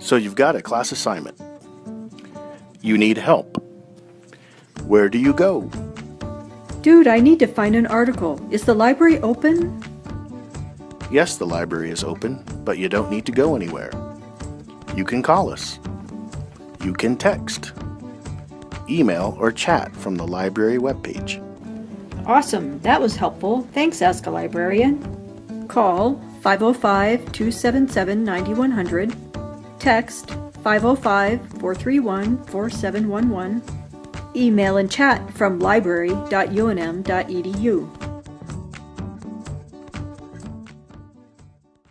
So you've got a class assignment. You need help. Where do you go? Dude, I need to find an article. Is the library open? Yes, the library is open, but you don't need to go anywhere. You can call us. You can text, email, or chat from the library webpage. Awesome, that was helpful. Thanks, Ask a Librarian. Call 505-277-9100. Text 505-431-4711. Email and chat from library.unm.edu.